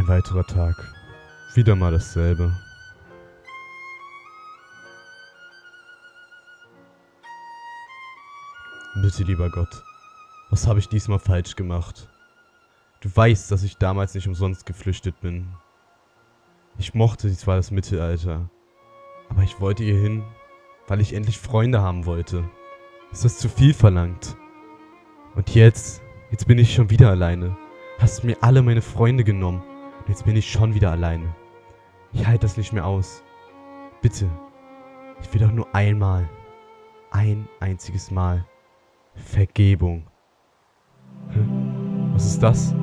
Ein weiterer Tag. Wieder mal dasselbe. Bitte, lieber Gott, was habe ich diesmal falsch gemacht? Du weißt, dass ich damals nicht umsonst geflüchtet bin. Ich mochte zwar das Mittelalter, aber ich wollte hier hin, weil ich endlich Freunde haben wollte. Ist das zu viel verlangt? Und jetzt, jetzt bin ich schon wieder alleine. Hast mir alle meine Freunde genommen. Jetzt bin ich schon wieder alleine. Ich halte das nicht mehr aus. Bitte. Ich will doch nur einmal. Ein einziges Mal. Vergebung. Hä? Was ist das?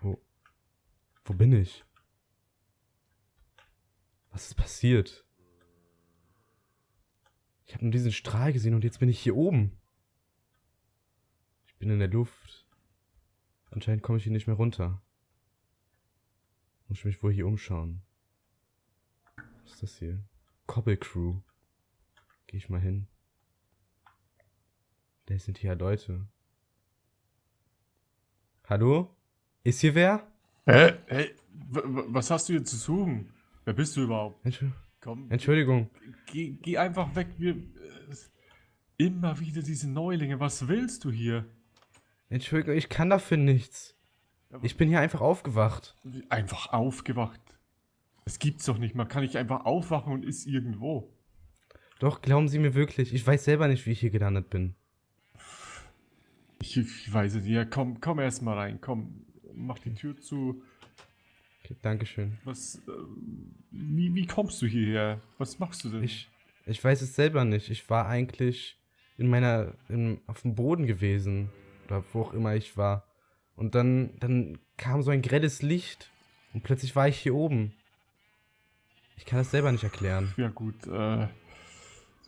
Wo. Wo bin ich? Was ist passiert? Ich habe nur diesen Strahl gesehen und jetzt bin ich hier oben. Ich bin in der Luft. Anscheinend komme ich hier nicht mehr runter. Muss ich mich wohl hier umschauen. Was ist das hier? Cobble Crew. Gehe ich mal hin. Da sind hier Leute. Hallo? Ist hier wer? Hä? Hey, was hast du hier zu suchen? Wer bist du überhaupt? Entschuldigung. Komm, Entschuldigung. geh, geh einfach weg. Wir, äh, immer wieder diese Neulinge. Was willst du hier? Entschuldigung, ich kann dafür nichts. Ich bin hier einfach aufgewacht. Einfach aufgewacht. Das gibt's doch nicht. Man kann nicht einfach aufwachen und ist irgendwo. Doch, glauben Sie mir wirklich, ich weiß selber nicht, wie ich hier gelandet bin. Ich, ich weiß es nicht. Ja, komm, komm erst mal rein. Komm, mach die Tür zu. Okay, Dankeschön. Was, äh, wie, wie kommst du hierher? Was machst du denn? Ich, ich weiß es selber nicht. Ich war eigentlich in meiner, in, auf dem Boden gewesen. Oder wo auch immer ich war. Und dann, dann kam so ein grelles Licht. Und plötzlich war ich hier oben. Ich kann das selber nicht erklären. Ja gut, äh,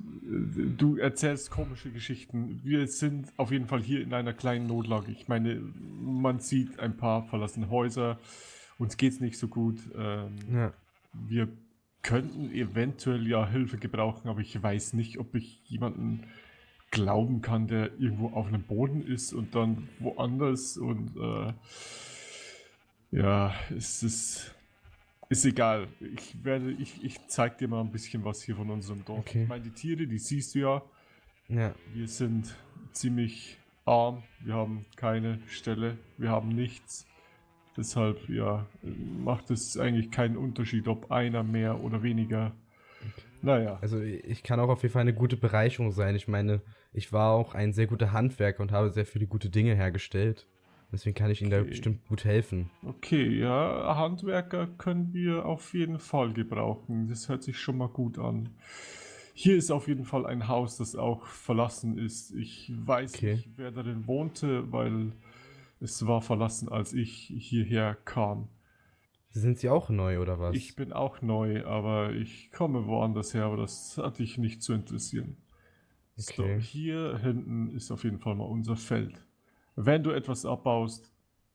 du erzählst komische Geschichten. Wir sind auf jeden Fall hier in einer kleinen Notlage. Ich meine, man sieht ein paar verlassene Häuser. Uns geht's nicht so gut. Ähm, Ja. wir könnten eventuell ja Hilfe gebrauchen, aber ich weiß nicht, ob ich jemanden glauben kann, der irgendwo auf einem Boden ist und dann woanders und äh, ja, es ist, ist egal. Ich werde, ich, ich zeig dir mal ein bisschen was hier von unserem Dorf. Okay. Ich meine, die Tiere, die siehst du ja. Ja. Wir sind ziemlich arm, wir haben keine Stelle, wir haben nichts. Deshalb, ja, macht es eigentlich keinen Unterschied, ob einer mehr oder weniger. Naja, Also ich kann auch auf jeden Fall eine gute Bereicherung sein. Ich meine, ich war auch ein sehr guter Handwerker und habe sehr viele gute Dinge hergestellt. Deswegen kann ich Ihnen da Okay. bestimmt gut helfen. okay, ja, Handwerker können wir auf jeden Fall gebrauchen. Das hört sich schon mal gut an. Hier ist auf jeden Fall ein Haus, das auch verlassen ist. Ich weiß Okay. nicht, wer darin wohnte, weil es war verlassen, als ich hierher kam. Sind Sie auch neu oder was? Ich bin auch neu, aber ich komme woanders her, aber das hat dich nicht zu interessieren. So, Okay. hier hinten ist auf jeden Fall mal unser Feld. Wenn du etwas abbaust,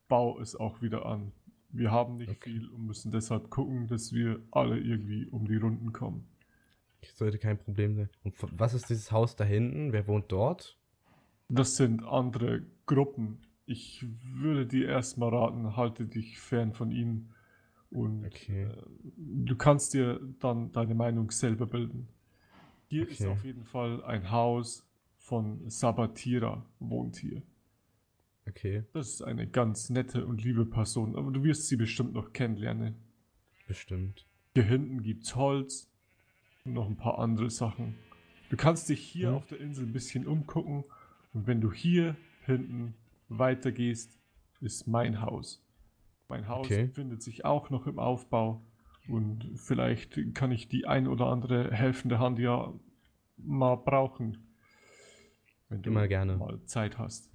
bau es auch wieder an. Wir haben nicht Okay. viel und müssen deshalb gucken, dass wir alle irgendwie um die Runden kommen. Sollte kein Problem sein. Und was ist dieses Haus da hinten? Wer wohnt dort? Das sind andere Gruppen. Ich würde dir erstmal raten, halte dich fern von ihnen und Okay. äh, du kannst dir dann deine Meinung selber bilden. Hier ist Okay. auf jeden Fall ein Haus von Sabatira, wohnt hier. Okay, Das ist eine ganz nette und liebe Person, aber du wirst sie bestimmt noch kennenlernen. bestimmt. Hier hinten gibt's Holz und noch ein paar andere Sachen. Du kannst dich hier Mhm. auf der Insel ein bisschen umgucken und wenn du hier hinten weitergehst, ist mein Haus. Mein Haus Okay. befindet sich auch noch im Aufbau und vielleicht kann ich die ein oder andere helfende Hand ja mal brauchen, wenn du Immer gerne. mal Zeit hast.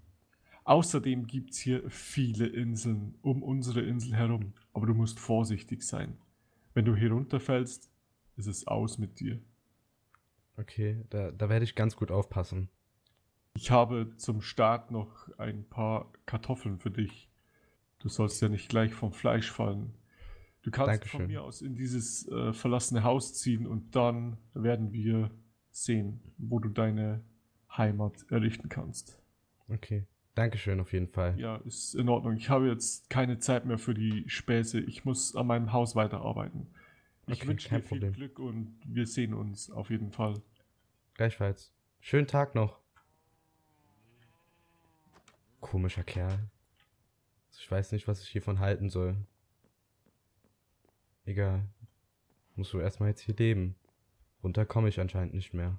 Außerdem gibt es hier viele Inseln um unsere Insel herum, aber du musst vorsichtig sein. Wenn du hier runterfällst, ist es aus mit dir. Okay, da, da werde ich ganz gut aufpassen. Ich habe zum Start noch ein paar Kartoffeln für dich. Du sollst ja nicht gleich vom Fleisch fallen. Du kannst Dankeschön. von mir aus in dieses äh, verlassene Haus ziehen und dann werden wir sehen, wo du deine Heimat errichten kannst. Okay. Dankeschön auf jeden Fall. Ja, ist in Ordnung. Ich habe jetzt keine Zeit mehr für die Späße. Ich muss an meinem Haus weiterarbeiten. Ich Okay, wünsche dir viel Problem. Glück und wir sehen uns auf jeden Fall. Gleichfalls. Schönen Tag noch. Komischer Kerl. Ich weiß nicht, was ich hiervon halten soll. Egal. Muss wohl erstmal jetzt hier leben. Runter komme ich anscheinend nicht mehr.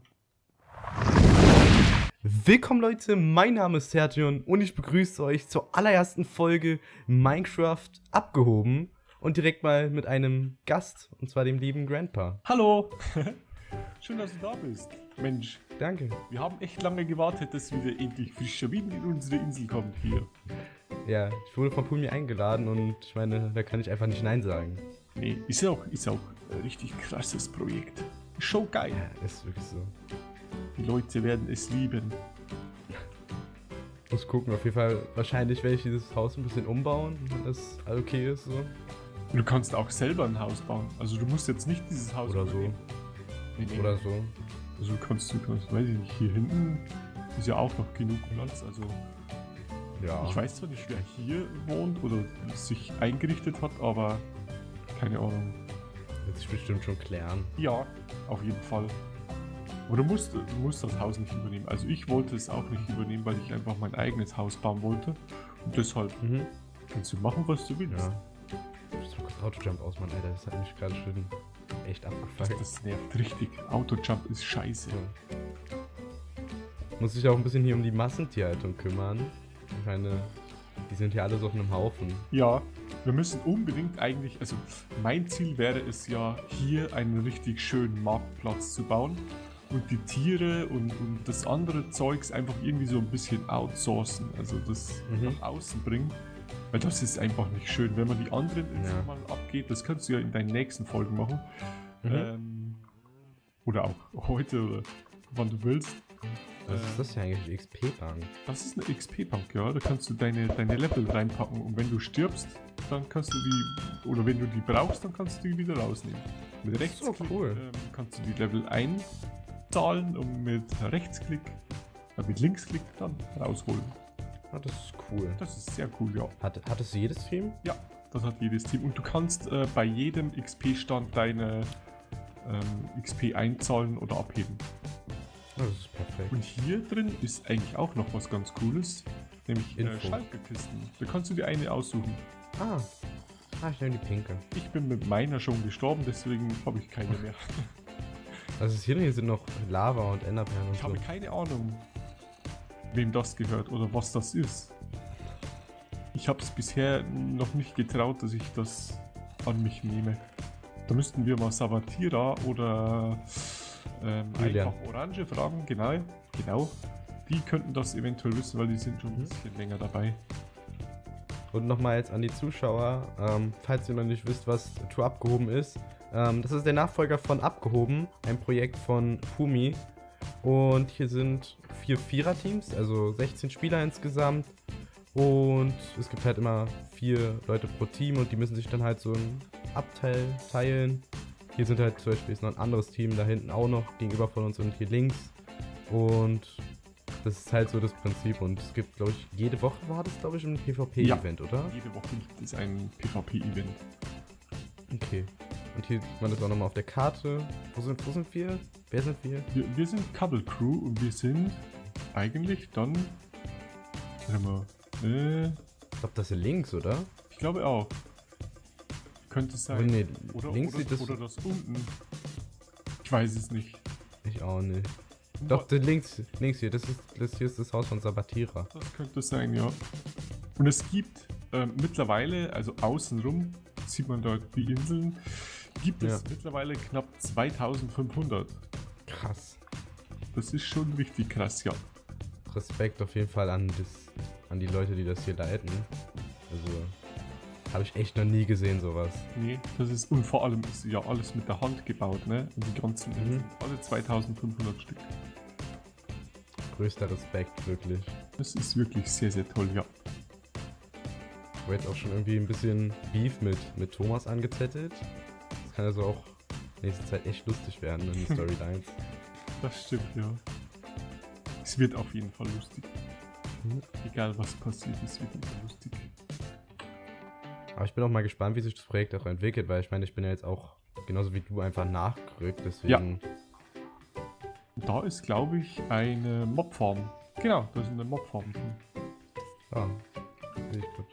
Willkommen Leute, mein Name ist Sertion und ich begrüße euch zur allerersten Folge Minecraft abgehoben und direkt mal mit einem Gast, und zwar dem lieben Grandpa. Hallo! Schön, dass du da bist. Mensch, Danke. wir haben echt lange gewartet, dass wieder endlich frischer Wind in unsere Insel kommt hier. Ja, ich wurde von Pumi eingeladen und ich meine, da kann ich einfach nicht Nein sagen. Nee, ist auch, ist auch ein richtig krasses Projekt. Show geil. Ja, ist wirklich so. Die Leute werden es lieben. Muss gucken, auf jeden Fall. Wahrscheinlich werde ich dieses Haus ein bisschen umbauen, wenn das okay ist. So. Du kannst auch selber ein Haus bauen. Also du musst jetzt nicht dieses Haus Oder so. übernehmen. Nee, nee. Oder so. Also kannst, du kannst, weiß ich nicht, hier hinten ist ja auch noch genug Platz. Also Ja. ich weiß zwar nicht, wer hier wohnt oder sich eingerichtet hat, aber keine Ahnung. Wird sich bestimmt schon klären. Ja, auf jeden Fall. Aber du musst, du musst das Haus nicht übernehmen. Also ich wollte es auch nicht übernehmen, weil ich einfach mein eigenes Haus bauen wollte. Und deshalb Mhm. kannst du machen, was du willst. Ja. Ich mal kurz Autojump ausmachen, Alter. Das hat mich gerade schon echt abgefuckt. das nervt richtig. Autojump ist scheiße. Ja. Muss sich auch ein bisschen hier um die Massentierhaltung kümmern. Ich meine, die sind hier alle so auf einem Haufen. Ja, wir müssen unbedingt eigentlich, also mein Ziel wäre es ja, hier einen richtig schönen Marktplatz zu bauen und die Tiere und, und das andere Zeugs einfach irgendwie so ein bisschen outsourcen, also das Mhm. nach außen bringen. Weil das ist einfach nicht schön, wenn man die anderen Inseln Ja. mal abgeht. Das kannst du ja in deinen nächsten Folgen machen. Mhm. Ähm, oder auch heute oder wann du willst. Was Äh, ist das hier eigentlich? XP-Bank? das ist eine XP-Bank, ja. Da kannst du deine, deine Level reinpacken und wenn du stirbst, dann kannst du die, oder wenn du die brauchst, dann kannst du die wieder rausnehmen. Mit ist so Rechtsklick cool. ähm, kannst du die Level einzahlen und mit Rechtsklick, äh, mit Linksklick dann rausholen. Ah, das ist cool. Das ist sehr cool, ja. Hat, hat es jedes Team? Ja, das hat jedes Team. Und du kannst äh, bei jedem XP-Stand deine ähm, XP einzahlen oder abheben. Ah, das ist perfekt. Und hier drin ist eigentlich auch noch was ganz Cooles, nämlich äh, Info. Schaltkisten. Da kannst du dir eine aussuchen. Ah. Ah, ich nehme die pinke. Ich bin mit meiner schon gestorben, deswegen habe ich keine mehr. Also hier, hier sind noch Lava und Enderperlen und Ich so. habe keine Ahnung, wem das gehört oder was das ist. Ich habe es bisher noch nicht getraut, dass ich das an mich nehme. Da müssten wir mal Savatira oder ähm, einfach Orange fragen, genau, genau. Die könnten das eventuell wissen, weil die sind schon ein Mhm. bisschen länger dabei. Und nochmal jetzt an die Zuschauer, ähm, falls ihr noch nicht wisst, was Tour abgehoben ist. Ähm, das ist der Nachfolger von Abgehoben, ein Projekt von Fumi. Und hier sind vier Vierer-Teams, also 16 Spieler insgesamt. Und es gibt halt immer vier Leute pro Team und die müssen sich dann halt so ein Abteil teilen. Hier sind halt zum Beispiel ist noch ein anderes Team da hinten auch noch gegenüber von uns und hier links. Und das ist halt so das Prinzip. Und es gibt, glaube ich, jede Woche war das, glaube ich, ein PvP-Event, oder? Jede Woche gibt es ein PvP-Event. Okay. Und hier sieht man das auch nochmal auf der Karte. Wo sind, wo sind wir? Wer sind wir? Wir, wir sind Couple Crew und wir sind eigentlich dann. Warte mal. Äh, Ich glaube, das ist links, oder? ich glaube auch. Könnte es Oh, sein. nee, Oder, links oder, sieht das. oder das unten. Ich weiß es nicht. Ich auch nicht. Doch, das links, links hier, das ist, das hier ist das Haus von Sabatira. Das könnte sein, ja. Und es gibt ähm, mittlerweile, also außenrum, sieht man dort die Inseln, gibt es Ja. mittlerweile knapp 2500. Krass. Das ist schon richtig krass, ja. Respekt auf jeden Fall an, das, an die Leute, die das hier leiten. Also, habe ich echt noch nie gesehen, sowas. Nee, das ist, und vor allem ist ja alles mit der Hand gebaut, ne? Und die ganzen Mhm. Alle 2500 Stück. Größter Respekt, wirklich. Das ist wirklich sehr, sehr toll, ja. Ich habe jetzt auch schon irgendwie ein bisschen Beef mit, mit Thomas angezettelt. Das kann also auch nächste Zeit echt lustig werden in den Storylines. Das stimmt, ja. Es wird auf jeden Fall lustig. Mhm. Egal was passiert, es wird immer lustig. Aber ich bin auch mal gespannt, wie sich das Projekt auch entwickelt, weil ich meine, ich bin ja jetzt auch genauso wie du einfach nachgerückt, deswegen. Da ist, glaube ich, eine Mobfarm. Genau, da ist eine Mobfarm drin. Ja. Sehe ich gut.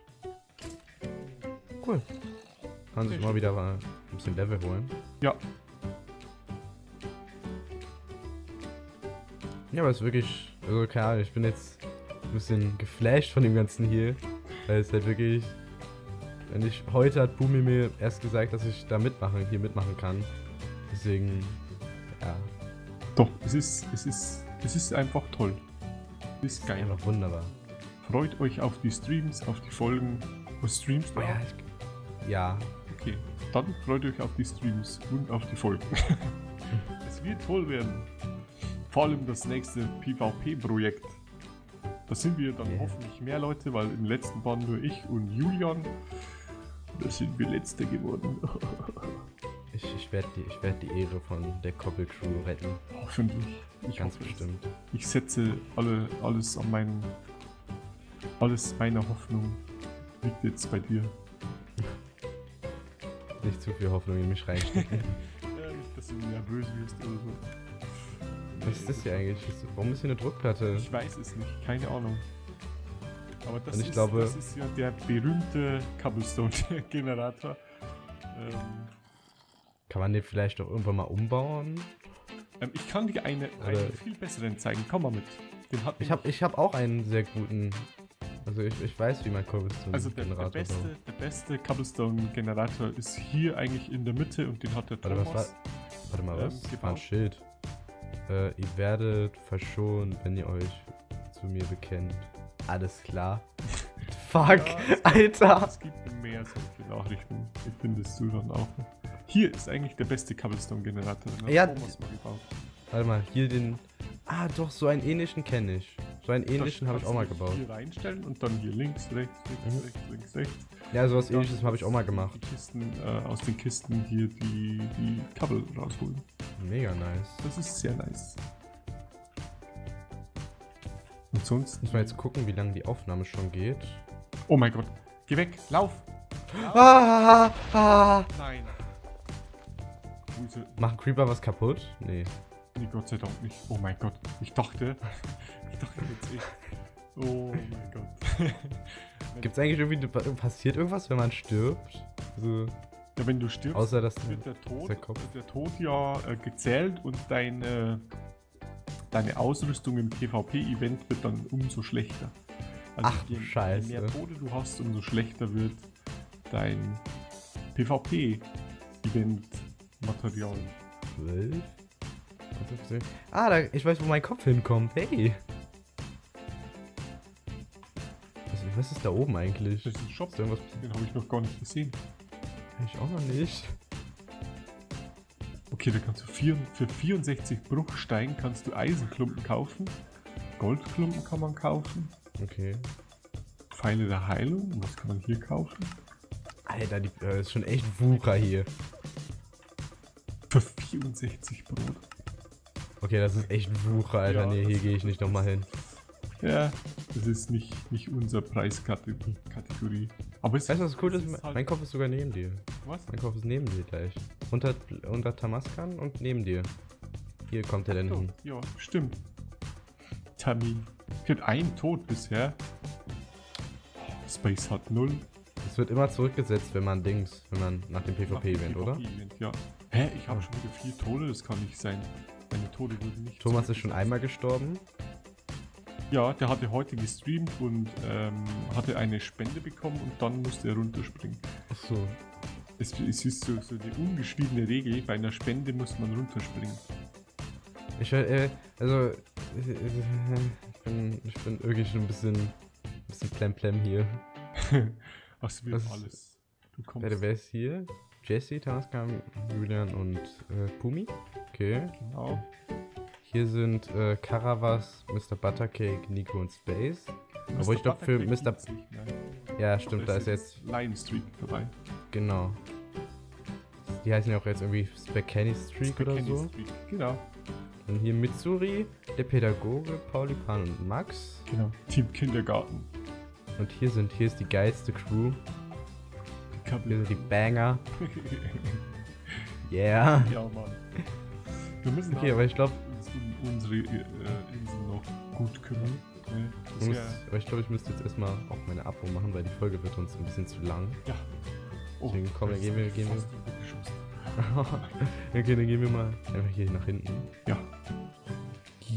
Cool. Kann sich mal wieder bisschen Level holen. Ja, Ja, aber es ist wirklich, also keine Ahnung, ich bin jetzt ein bisschen geflasht von dem Ganzen hier. Weil es halt wirklich, wenn ich, heute hat Bumi mir erst gesagt, dass ich da mitmachen, hier mitmachen kann. Deswegen, ja, doch, es ist, es ist, es ist einfach toll. Es ist geil. einfach wunderbar. Freut euch auf die Streams, auf die Folgen. Was streamst du? Oh ja, ich, ja, Okay, dann freut euch auf die Streams und auf die Folgen. es wird toll werden. Vor allem das nächste PvP-Projekt. Da sind wir dann Yeah. hoffentlich mehr Leute, weil im letzten waren nur ich und Julian. Da sind wir Letzte geworden. ich, ich werde die, ich werd die Ehre von der Koppel-Crew retten. hoffentlich. Ich Ganz hoffe es. bestimmt. Ich setze alle, alles an meinen. Alles meiner Hoffnung liegt jetzt bei dir. Nicht zu viel Hoffnung in mich reinstecken. Ja, nicht, dass du nervös wirst oder so. Was ist das hier eigentlich? Warum ist hier eine Druckplatte? Ich weiß es nicht, keine Ahnung. Aber das, ist, glaube- das ist ja der berühmte Cobblestone-Generator. Ähm, Kann man den vielleicht auch irgendwann mal umbauen? ähm, ich kann dir eine, einen viel besseren zeigen. Komm mal mit. Den hat Ich habe ich hab auch einen sehr guten. Also ich, ich weiß, wie man Cobblestone also der, der, Generator beste, baut. der beste Cobblestone-Generator ist hier eigentlich in der Mitte und den hat der Warte, was Thomas. Warte mal, ähm, was? Ah, ein gebaut. Schild. Äh, ihr werdet verschont, wenn ihr euch zu mir bekennt. Alles klar. Fuck, Ja, es gibt- Alter. Es gibt mehr solche Nachrichten. Ich findest du dann auch. Hier ist eigentlich der beste Cobblestone-Generator. Ja, Thomas mal gebaut. Warte mal, hier den. Ah, doch, so einen ähnlichen kenne ich. So einen ähnlichen habe ich auch mal gebaut. Hier reinstellen und dann hier links, rechts, links, Mhm. rechts, links, rechts. Ja, sowas Dann ähnliches habe ich auch mal gemacht. Kisten, äh, aus den Kisten hier die, die Kabel rausholen. Mega nice. Das ist sehr nice. Und sonst. Muss man jetzt gucken, wie lange die Aufnahme schon geht. Oh mein Gott. Geh weg. Lauf. Ah, ah. Nein. Wo ist er? Macht Creeper was kaputt? Nee. Nee, Gott sei Dank nicht. Oh mein Gott. Ich dachte. Ich dachte jetzt echt. Oh mein Gott. Gibt es eigentlich irgendwie. Passiert irgendwas, wenn man stirbt? Also, Ja, wenn du stirbst, außer dass. wird der Tod, Kopf. der Tod ja äh, gezählt und deine, deine Ausrüstung im PvP-Event wird dann umso schlechter. Also Ach du je, Scheiße. Je mehr Tode du hast, umso schlechter wird dein PvP-Event-Material. 12? Ah, da, ich weiß, wo mein Kopf hinkommt. Hey. Was, was ist da oben eigentlich? Das ist ein Shop, Ist irgendwas? den habe ich noch gar nicht gesehen. Ich auch noch nicht. Okay, da kannst du vier, für 64 Bruchstein kannst du Eisenklumpen kaufen. Goldklumpen kann man kaufen. Okay. Pfeile der Heilung. Was kann man hier kaufen? Alter, die, äh, ist schon echt Wucher hier. Für 64 Brot. Okay, das ist echt Wucher, Alter. Ja, nee, hier gehe ich nicht nochmal hin. Ja, das ist nicht, nicht unser Preiskategorie. Aber es Weißt du, was cool es ist? halt- Mein Kopf ist sogar neben dir. Was? Mein Kopf ist neben dir gleich. Unter, unter Tamaskan und neben dir. Hier kommt er denn Oh, hin. ja, stimmt. Termin. Ich hatte einen Tod bisher. Oh, Space hat null. Es wird immer zurückgesetzt, wenn man Dings, wenn man nach dem PvP-Event, oder? PvP-Event, Ja. Hä? Ich habe Ah. schon wieder vier Tode, das kann nicht sein. Meine Tode wurden nicht Thomas ist schon einmal gestorben. Ja, der hatte heute gestreamt und ähm, hatte eine Spende bekommen und dann musste er runterspringen. Achso. Es, es ist so, so eine ungeschriebene Regel, bei einer Spende muss man runterspringen. Ich, äh, also, ich, ich bin, ich bin wirklich schon ein bisschen, ein bisschen plemplem hier. Ach, Was ist- alles. Du kommst. Wer, wer ist hier? Jesse, Taskam, Julian und äh, Pumi. Okay. Genau. Hier sind äh, Caravas, Mr. Buttercake, Nico und Space. Obwohl ich glaub, für Mr. mehr. Ja, stimmt, da ist jetzt, Lion Streak dabei. genau. Die heißen ja auch jetzt irgendwie Spaghetti Streak oder Kenny so. Streak. Genau. Und hier Mitsuri, der Pädagoge, Pauli, Pan und Max. Genau, Team Kindergarten. Und hier sind, hier ist die geilste Crew. Hier sind die Banger. Yeah. Ja, Mann. Wir müssen Okay, aber ich glaube, uns unsere äh, Insel noch gut kümmern. Ne? Ich, muss- aber ich, glaub, ich müsste jetzt erstmal auch meine Abo machen, weil die Folge wird uns ein bisschen zu lang. ja. Oh, Deswegen, komm, dann gehen wir- gehen wir- okay, dann gehen wir mal einfach hier nach hinten. Ja.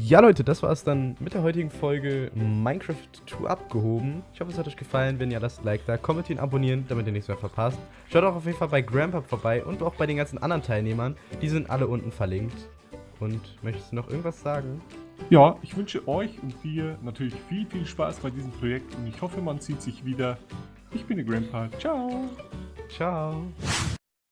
Ja, Leute, das war es dann mit der heutigen Folge Minecraft 2 abgehoben. Ich hoffe, es hat euch gefallen. Wenn ja, lasst ein Like da, kommentieren, abonnieren, damit ihr nichts mehr verpasst. Schaut auch auf jeden Fall bei Grandpa vorbei und auch bei den ganzen anderen Teilnehmern. Die sind alle unten verlinkt. Und möchtest du noch irgendwas sagen? Ja, ich wünsche euch und dir natürlich viel, viel Spaß bei diesem Projekt und ich hoffe, man sieht sich wieder. Ich bin der Grandpa. Ciao. Ciao.